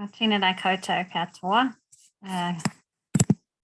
Tēnā koutou katoa. Uh,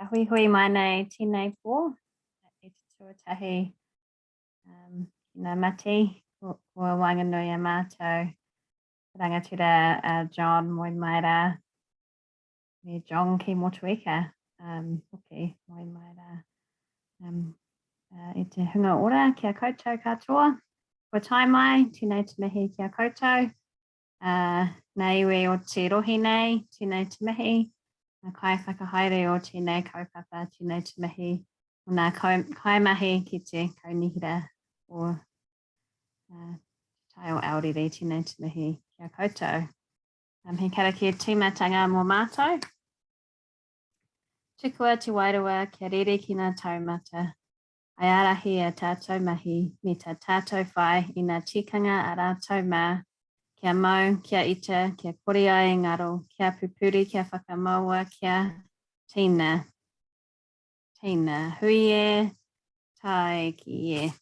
a hui mai nei tēnei pō. E te tuatahi um, nā mati ko wanganui a mātou. Rangatira uh, John moin mai rā. Me John ki Motueka. Um, hoki moin mai rā. Um, uh, i te hunga ora kia koutou katoa. Ko tai mai, tēnei te mihi kia koutou. Uh, nei iwi o te rohi nei, tēnei te mihi, a kai whakahaere o tēnei kaupapa, tēnei te mihi, o nā kaimahi ki te kaunihira o uh, tai o Aorere, tēnei te mihi kia koutou. Um, he karakia tīmatanga mō mātou. Tukua te wairua kia rere ki ngā taumata. Ai arahi a tātou mahi, me tā tātou whai i ngā tikanga a rātou mā, kia mau, kia ita, kia kore ai e ngaro, kia pupuri, kia whakamaua, kia tina. Tina, hui e, tai ki e.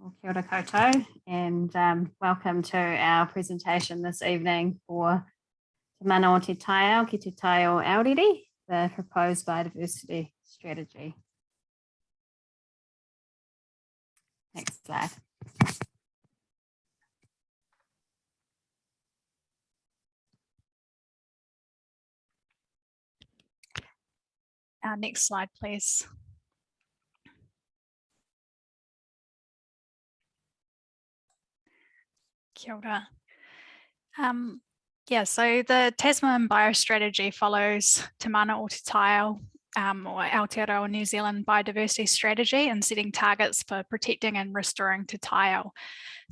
Well, kia ora koutou, and um, welcome to our presentation this evening for Te Mana o Te Taiao ki Te Tai o Aorere, the proposed biodiversity strategy. Next slide. Uh, next slide, please. Kia ora. Um, yeah, so the Tasman biostrategy follows Te Mana o Te um, or Aotearoa New Zealand biodiversity strategy and setting targets for protecting and restoring Te Taiao.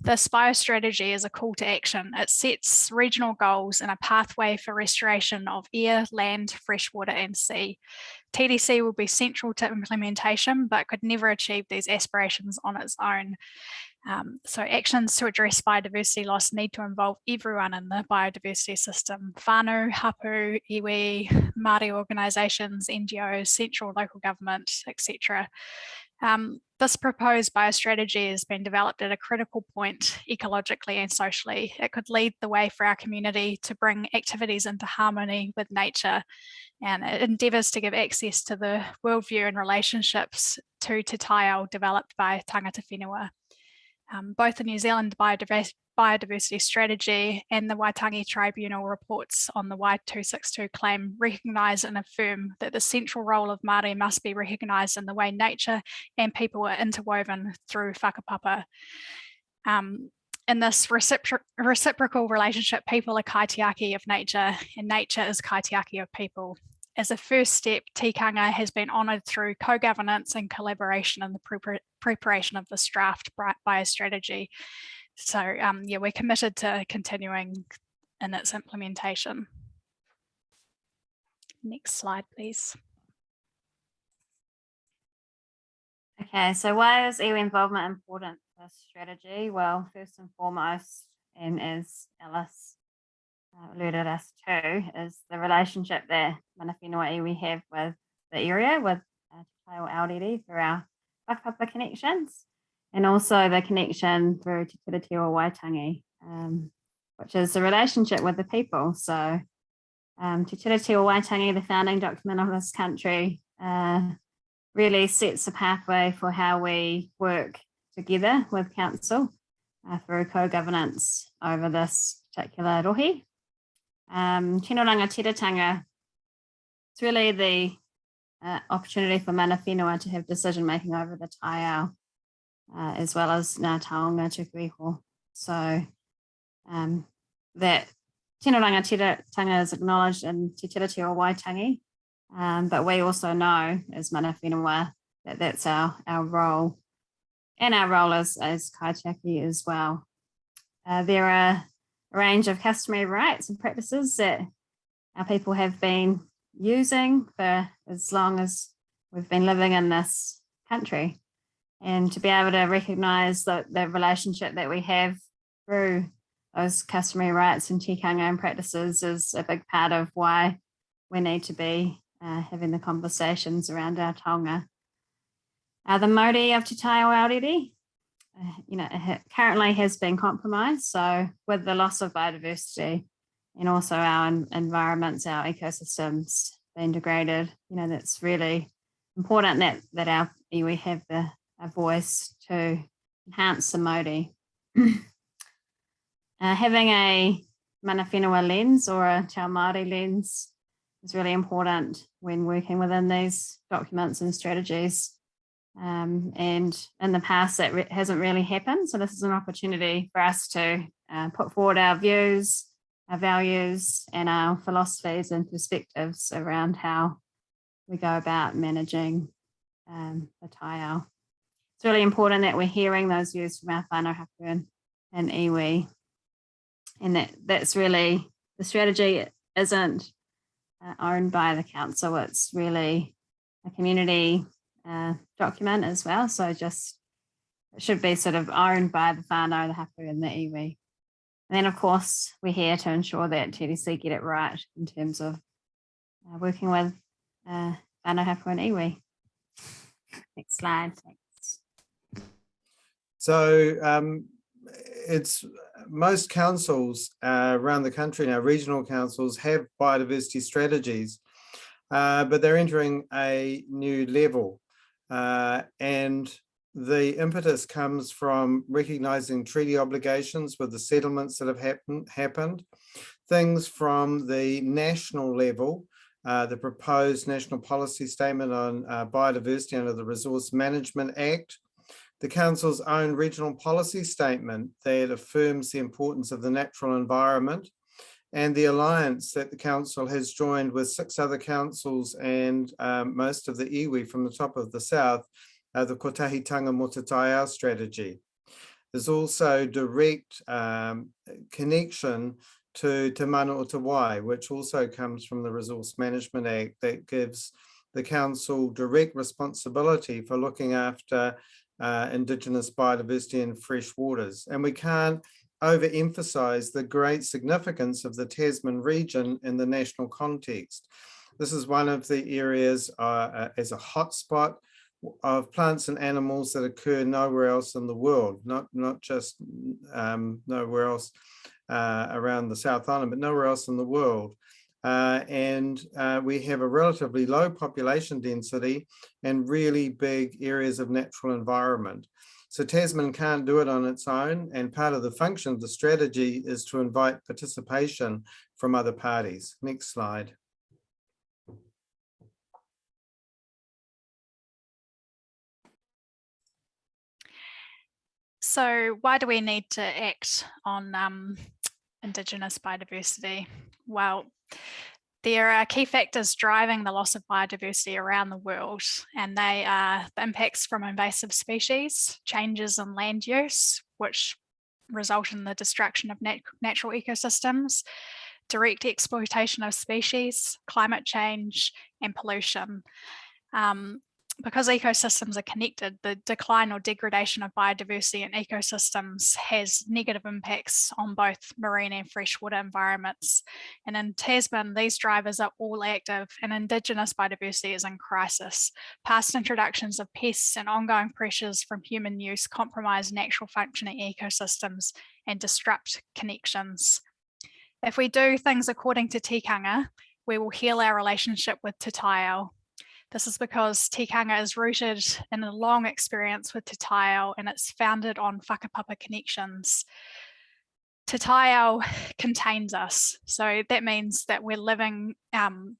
This biostrategy is a call to action. It sets regional goals and a pathway for restoration of air, land, freshwater and sea. TDC will be central to implementation, but could never achieve these aspirations on its own. Um, so actions to address biodiversity loss need to involve everyone in the biodiversity system, whānau, hapu, iwi, Māori organisations, NGOs, central local government, etc. Um, this proposed biostrategy has been developed at a critical point ecologically and socially. It could lead the way for our community to bring activities into harmony with nature and it endeavours to give access to the worldview and relationships to Te developed by Tangata Whenua. Um, both the New Zealand biodiversity, biodiversity strategy and the Waitangi Tribunal reports on the Wai 262 claim recognise and affirm that the central role of Māori must be recognised in the way nature and people are interwoven through whakapapa. Um, in this recipro reciprocal relationship, people are kaitiaki of nature and nature is kaitiaki of people. As a first step, tikanga has been honoured through co-governance and collaboration in the preparation of this draft biostrategy. So um, yeah, we're committed to continuing in its implementation. Next slide, please. Okay, so why is iwi involvement important for strategy? Well, first and foremost, and as Alice uh, alerted us to, is the relationship that mana whenua iwi have with the area, with uh, Te Aorere through our whakapapa connections, and also the connection through Te Tiriti o Waitangi, um, which is the relationship with the people. So um, Te Tiriti o Waitangi, the founding document of this country, uh, really sets a pathway for how we work together with council uh, through co-governance over this particular rohe. Um, Tino Rangatiratanga, it's really the uh, opportunity for mana whenua to have decision making over the taiao, uh, as well as Ngā Taonga Tukuiho. So um, that Tino Rangatiratanga is acknowledged in Te Tiriti o Waitangi, um, but we also know as mana whenua that that's our, our role and our role as, as kaitiaki as well. Uh, there are a range of customary rights and practices that our people have been using for as long as we've been living in this country and to be able to recognize the, the relationship that we have through those customary rights and tikanga and practices is a big part of why we need to be uh, having the conversations around our taonga. Uh, the mauri of Te Aorere, uh, you know, currently has been compromised. So with the loss of biodiversity, and also our environments, our ecosystems being degraded. You know, that's really important that that our iwi have the a voice to enhance the mauri. Uh, having a mana whenua lens or a Te Māori lens is really important when working within these documents and strategies. Um, and in the past, that re- hasn't really happened. So this is an opportunity for us to uh, put forward our views, our values, and our philosophies and perspectives around how we go about managing um, the taiao. It's really important that we're hearing those views from our whānau hapu and, and iwi. And that, that's really, the strategy isn't uh, owned by the council. It's really a community uh, document as well. So just it should be sort of owned by the whānau, the hapu and the iwi. And then of course, we're here to ensure that TDC get it right in terms of uh, working with uh, whānau hapu and iwi. Next slide. Thanks. So um, it's most councils uh, around the country now, regional councils have biodiversity strategies, uh, but they're entering a new level. Uh, and the impetus comes from recognizing treaty obligations with the settlements that have happened, happened things from the national level, uh, the proposed national policy statement on uh, biodiversity under the Resource Management Act, the Council's own regional policy statement that affirms the importance of the natural environment and the alliance that the Council has joined with six other councils and um, most of the iwi from the top of the south, uh, the Kotahitanga mō te Taiao strategy. There's also direct um, connection to Te Mana o Te Wai, which also comes from the Resource Management Act that gives the council direct responsibility for looking after uh, indigenous biodiversity and fresh waters. And we can't overemphasize the great significance of the Tasman region in the national context. This is one of the areas uh, uh, as a hotspot of plants and animals that occur nowhere else in the world, not, not just um, nowhere else uh, around the South Island, but nowhere else in the world. Uh, and uh, we have a relatively low population density and really big areas of natural environment. So Tasman can't do it on its own. And part of the function of the strategy is to invite participation from other parties. Next slide. So why do we need to act on um, Indigenous biodiversity? Well, there are key factors driving the loss of biodiversity around the world, and they are the impacts from invasive species, changes in land use, which result in the destruction of nat natural ecosystems, direct exploitation of species, climate change, and pollution. Um, because ecosystems are connected, the decline or degradation of biodiversity in ecosystems has negative impacts on both marine and freshwater environments. And in Tasman, these drivers are all active and Indigenous biodiversity is in crisis. Past introductions of pests and ongoing pressures from human use compromise natural functioning ecosystems and disrupt connections. If we do things according to tikanga, we will heal our relationship with Te this is because tikanga is rooted in a long experience with Te Taiao and it's founded on whakapapa connections. Te Taiao contains us. So that means that we're living um,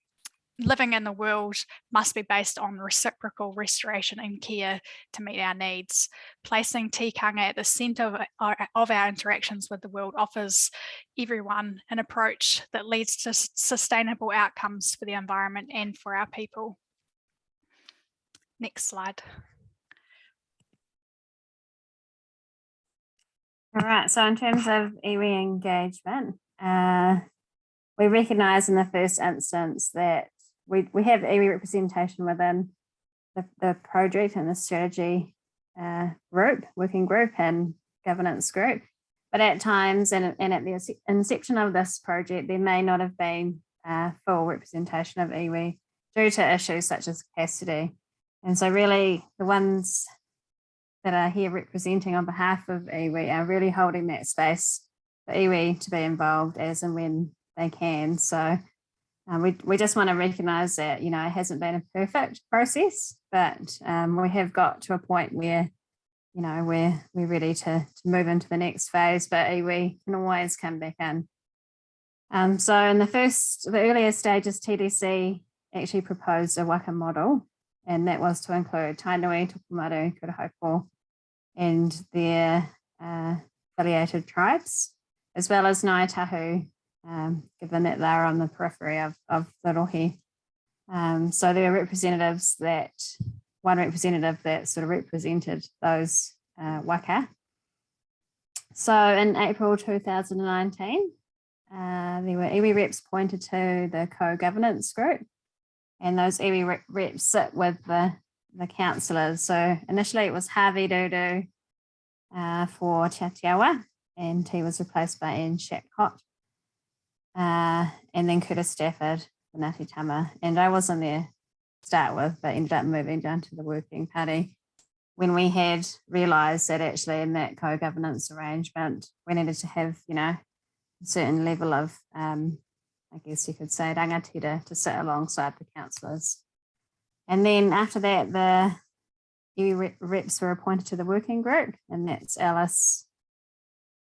living in the world must be based on reciprocal restoration and care to meet our needs. Placing tikanga at the centre of our, of our interactions with the world offers everyone an approach that leads to sustainable outcomes for the environment and for our people. Next slide. All right, so in terms of iwi engagement, uh, we recognise in the first instance that we, we have iwi representation within the, the project and the strategy uh, group, working group and governance group. But at times and, and at the inception of this project, there may not have been uh, full representation of iwi due to issues such as capacity. And so really the ones that are here representing on behalf of iwi are really holding that space for iwi to be involved as and when they can. So um, we, we just want to recognise that, you know, it hasn't been a perfect process, but um, we have got to a point where, you know, we're, we're ready to, to move into the next phase, but iwi can always come back in. Um, so in the first, the earlier stages, TDC actually proposed a waka model, and that was to include Tainui, Tokomaru, Kurahaupo, and their uh, affiliated tribes, as well as Ngāi Tahu, um, given that they're on the periphery of, of the rohe. Um, so there are representatives that, one representative that sort of represented those uh, waka. So in April 2019, uh, there were iwi reps pointed to the co-governance group and those iwi rep- reps sit with the, the councillors. So initially it was Harvey Dudu uh, for Te Atiawa and he was replaced by Ian Shapcott. Uh, and then Curtis Stafford for Ngāti Tama. And I wasn't there to start with, but ended up moving down to the working party when we had realised that actually in that co-governance arrangement, we needed to have, you know, a certain level of, um, I guess you could say, rangatira to sit alongside the councillors. And then after that, the rep- reps were appointed to the working group, and that's Alice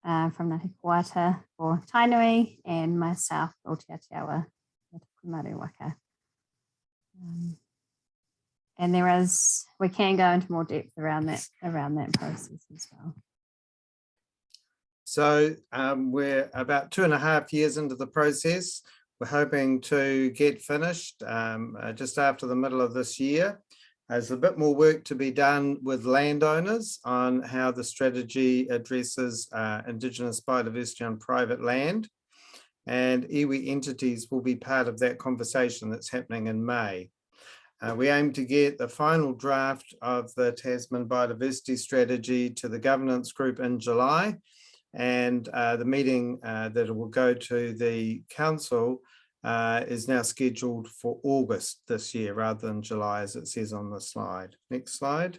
uh, from Ngāti Puata for Tainui and myself for Te for Tokomaru Waka. Um, and there is, we can go into more depth around that, around that process as well. So um, we're about two and a half years into the process. We're hoping to get finished um, uh, just after the middle of this year. There's a bit more work to be done with landowners on how the strategy addresses uh, Indigenous biodiversity on private land. And iwi entities will be part of that conversation that's happening in May. Uh, we aim to get the final draft of the Tasman biodiversity strategy to the governance group in July. And uh, the meeting uh, that will go to the council uh, is now scheduled for August this year rather than July as it says on the slide. Next slide.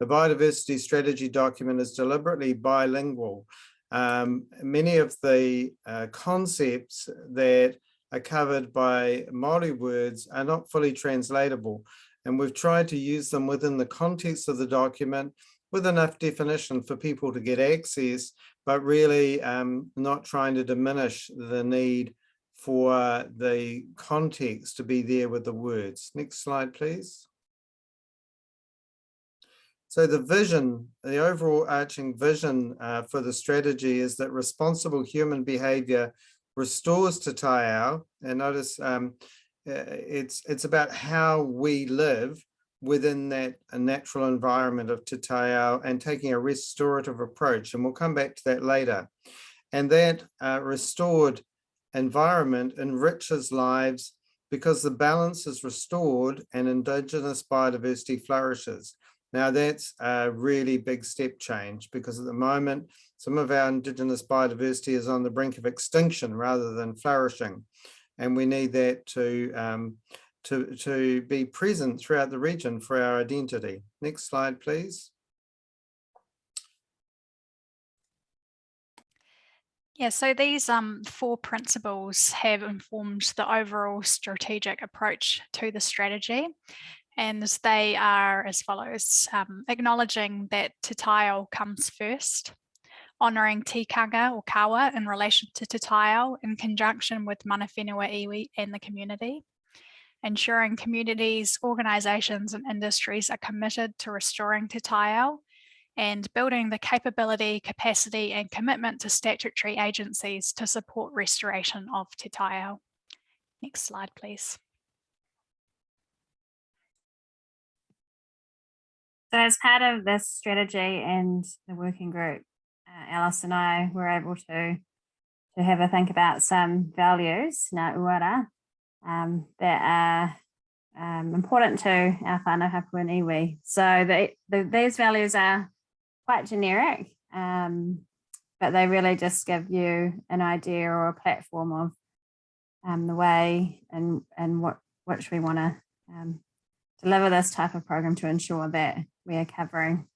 The biodiversity strategy document is deliberately bilingual. Um, many of the uh, concepts that are covered by Māori words are not fully translatable. And we've tried to use them within the context of the document with enough definition for people to get access, but really um, not trying to diminish the need for the context to be there with the words. Next slide, please. So the vision, the overall arching vision uh, for the strategy is that responsible human behavior restores to Taiao. And notice um, uh, it's, it's about how we live within that natural environment of Te Taiao and taking a restorative approach. And we'll come back to that later. And that uh, restored environment enriches lives because the balance is restored and Indigenous biodiversity flourishes. Now that's a really big step change because at the moment, some of our Indigenous biodiversity is on the brink of extinction rather than flourishing. And we need that to, um, to, to be present throughout the region for our identity. Next slide, please. Yeah, so these um, four principles have informed the overall strategic approach to the strategy. And they are as follows, um, acknowledging that Te comes first, honouring tikanga or kawa in relation to Te in conjunction with mana whenua iwi and the community, ensuring communities, organisations and industries are committed to restoring Te and building the capability, capacity and commitment to statutory agencies to support restoration of Te. Next slide, please. So as part of this strategy and the working group, Alice and I were able to to have a think about some values, na uara, um, that are um, important to our whānau hapu and iwi. So the, the, these values are quite generic, um, but they really just give you an idea or a platform of um, the way and and what which we want to um, deliver this type of program to ensure that we are covering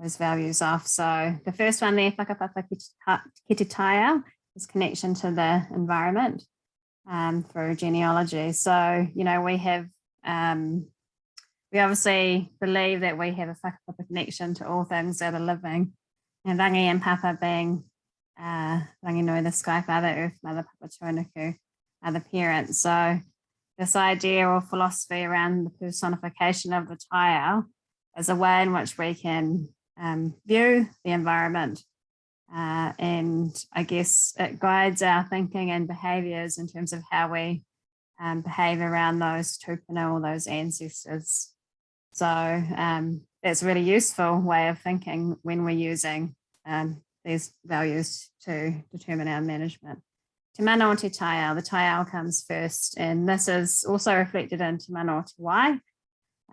those values off. So the first one there, whakapapa ki ta- ki is connection to the environment um, through genealogy. So, you know, we have, um, we obviously believe that we have a whakapapa connection to all things that are living. And rangi and papa being uh, rangi nui, the sky father, earth mother, papa tuanuku, are the parents. So this idea or philosophy around the personification of the taiao is a way in which we can um, view the environment. Uh, and I guess it guides our thinking and behaviors in terms of how we um, behave around those tupuna or those ancestors. So um, that's a really useful way of thinking when we're using um, these values to determine our management. Te mana o te taiao, the taiao comes first, and this is also reflected in Te mana o te wai,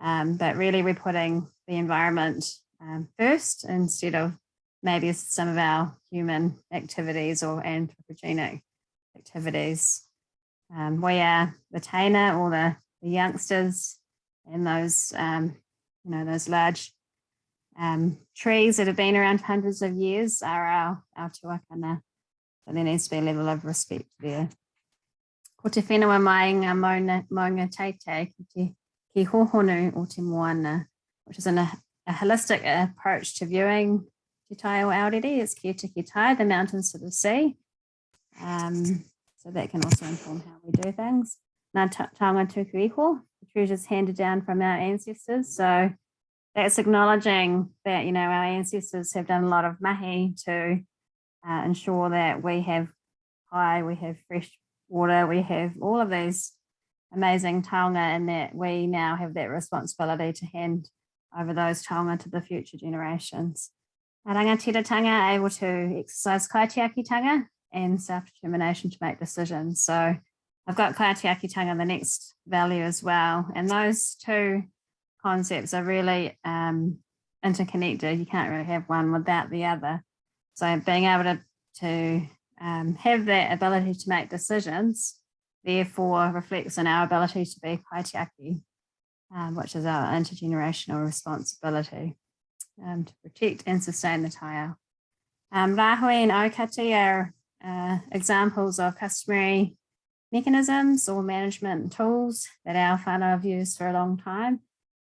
um, but really we're putting the environment um, first instead of maybe some of our human activities or anthropogenic activities. Um, we are the taina or the, the youngsters and those, um, you know, those large um, trees that have been around hundreds of years are our, our tuakana. So there needs to be a level of respect there. Ko te whenua mai ngā maunga, maunga teite ki te ki hohonu o te moana, which is an, a, holistic approach to viewing Te Tai o Aorere is kia te ki tai, the mountains to the sea. Um, so that can also inform how we do things. Nā ta- taonga tuku the treasures handed down from our ancestors. So that's acknowledging that, you know, our ancestors have done a lot of mahi to uh, ensure that we have high, we have fresh water, we have all of these amazing taonga and that we now have that responsibility to hand over those taonga to the future generations. A rangatiratanga are able to exercise kaitiakitanga and self-determination to make decisions. So I've got kaitiakitanga, the next value as well. And those two concepts are really um, interconnected. You can't really have one without the other. So being able to, to um, have that ability to make decisions therefore reflects on our ability to be kaitiaki, um, which is our intergenerational responsibility um, to protect and sustain the taiao. Um, Rahui and Aukati are uh, examples of customary mechanisms or management tools that our whānau have used for a long time.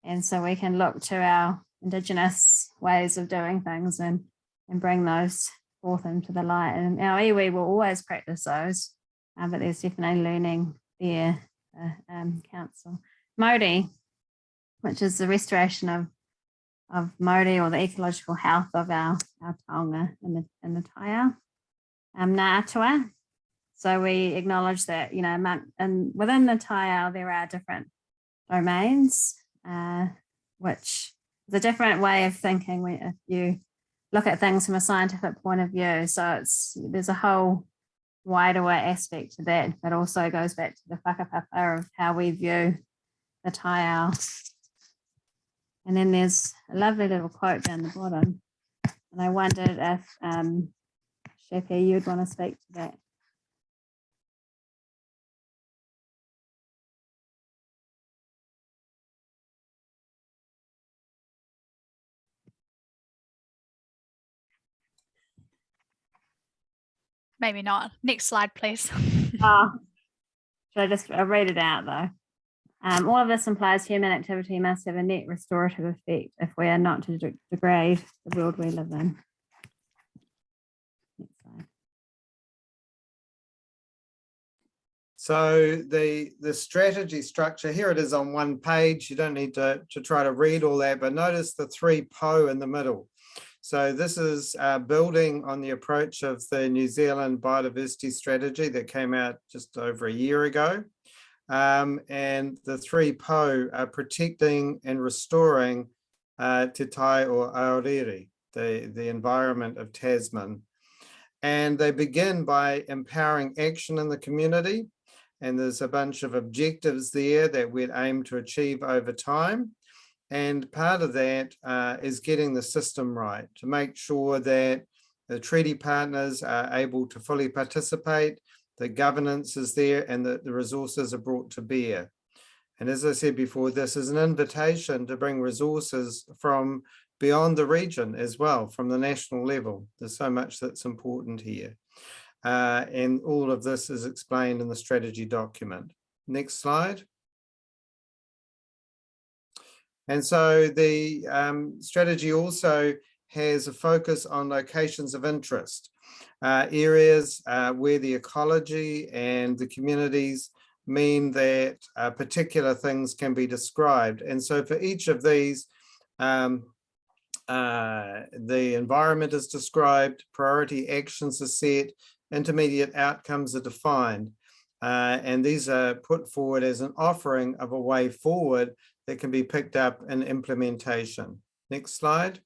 And so we can look to our Indigenous ways of doing things and, and bring those forth into the light. And our iwi will always practice those, uh, but there's definitely learning there, uh, um, council. Modi, which is the restoration of of mauri or the ecological health of our, our taonga in the, in the taiao. Um, Ngā atua. So we acknowledge that, you know, among, and within the taiao, there are different domains, uh, which is a different way of thinking when if you look at things from a scientific point of view. So it's there's a whole wider aspect to that, but also goes back to the whakapapa of how we view the taiao and then there's a lovely little quote down the bottom. And I wondered if um, you'd want to speak to that. Maybe not. Next slide, please. Oh, should I just I'll read it out though? Um, all of this implies human activity must have a net restorative effect if we are not to de- degrade the world we live in. So the, the strategy structure, here it is on one page. You don't need to, to try to read all that, but notice the three po in the middle. So this is uh, building on the approach of the New Zealand biodiversity strategy that came out just over a year ago. Um, and the three po are protecting and restoring uh, Te Tai or Aorere, the, the environment of Tasman. And they begin by empowering action in the community. And there's a bunch of objectives there that we'd aim to achieve over time. And part of that uh, is getting the system right to make sure that the treaty partners are able to fully participate, the governance is there, and that the resources are brought to bear. And as I said before, this is an invitation to bring resources from beyond the region as well, from the national level. There's so much that's important here. Uh, and all of this is explained in the strategy document. Next slide. And so the um, strategy also has a focus on locations of interest, uh, areas uh, where the ecology and the communities mean that uh, particular things can be described. And so for each of these, um, uh, the environment is described, priority actions are set, intermediate outcomes are defined. Uh, and these are put forward as an offering of a way forward that can be picked up in implementation. Next slide.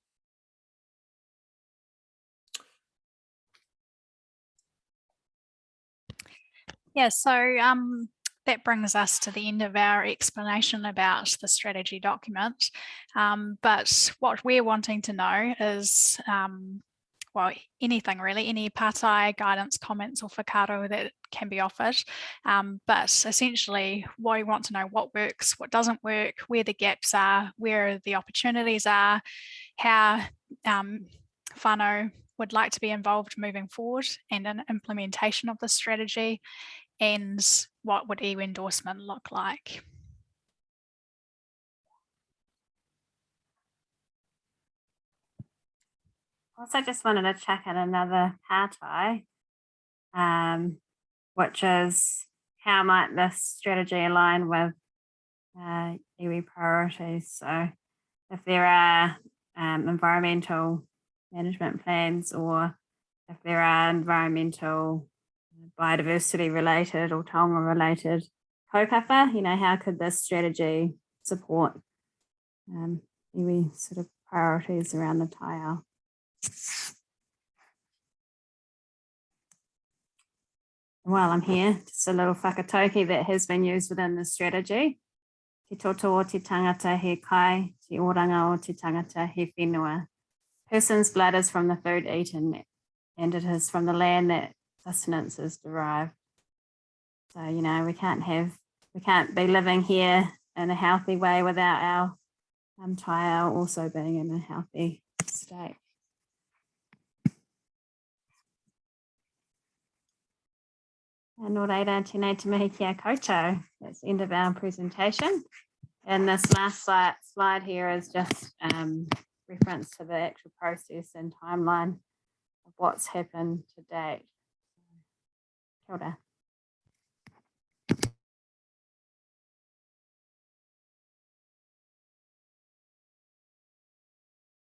Yeah, so um, that brings us to the end of our explanation about the strategy document. Um, but what we're wanting to know is, um, well, anything really, any partai guidance, comments or whakaaro that can be offered. Um, but essentially what we want to know what works, what doesn't work, where the gaps are, where the opportunities are, how um, whānau would like to be involved moving forward and in implementation of the strategy and what would iwi endorsement look like? Also just wanted to check in another partai, um, which is how might this strategy align with uh, iwi priorities? So if there are um, environmental management plans or if there are environmental biodiversity related or taonga related kaupapa, you know, how could this strategy support um, iwi sort of priorities around the taiao? While I'm here, just a little whakatauki that has been used within the strategy. Te toto o te tangata he kai, te oranga o te tangata he whenua. Person's blood is from the food eaten and it is from the land that sustenance is derived. So, you know, we can't have, we can't be living here in a healthy way without our um, also being in a healthy state. And. That's the end of our presentation. And this last slide, slide here is just um, reference to the actual process and timeline of what's happened to date. Ora.